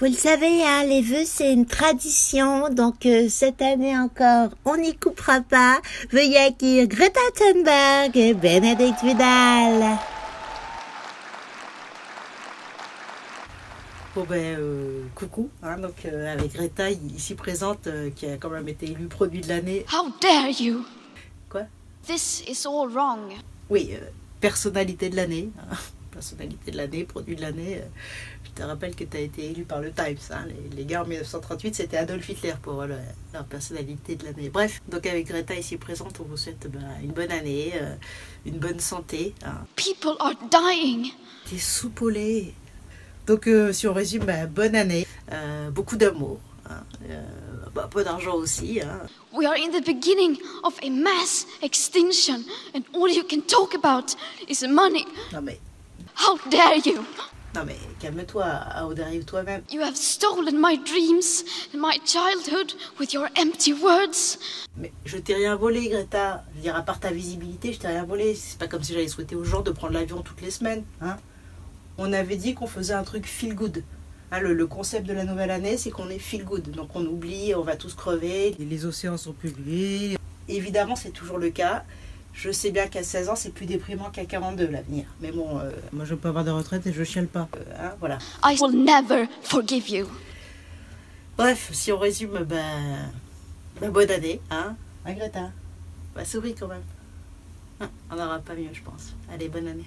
Vous le savez, hein, les vœux, c'est une tradition. Donc, euh, cette année encore, on n'y coupera pas. Veuillez accueillir Greta Thunberg et Bénédicte Vidal. Bon ben, euh, coucou, hein, donc euh, avec Greta ici présente, euh, qui a quand même été élu produit de l'année. How dare you! Quoi? This is all wrong. Oui, euh, personnalité de l'année. Personnalité de l'année, produit de l'année. euh, je te rappelle que tu as été élu par le Times. hein. Les, les gars en 1938, c'était Adolf Hitler pour le- leur personnalité de l'année. Bref, donc avec Greta ici présente, on vous souhaite ben, une bonne année, euh, une bonne santé. hein. People are dying. T'es soupolé. Donc, euh, si on résume, bah, bonne année, euh, beaucoup d'amour, hein, euh, bah, peu d'argent aussi. Hein. We are in the beginning of a mass extinction, and all you can talk about is money. Non mais, How dare you! non mais, calme-toi, Audrey, toi-même. You have stolen my dreams and my childhood with your empty words. Mais je t'ai rien volé, Greta. Je veux dire, à part ta visibilité, je t'ai rien volé. C'est pas comme si j'allais souhaiter aux gens de prendre l'avion toutes les semaines. Hein. On avait dit qu'on faisait un truc feel good. Hein, le, le concept de la nouvelle année, c'est qu'on est feel good. Donc on oublie, on va tous crever. Les océans sont pollués. Évidemment, c'est toujours le cas. Je sais bien qu'à 16 ans, c'est plus déprimant qu'à 42 l'avenir. Mais bon, euh, moi je veux pas avoir de retraite et je chiale pas. Euh, hein, voilà. I will never forgive you. Bref, si on résume, ben, ben, bonne année, hein, hein Greta Bah souris quand même. Hein, on n'aura pas mieux, je pense. Allez, bonne année.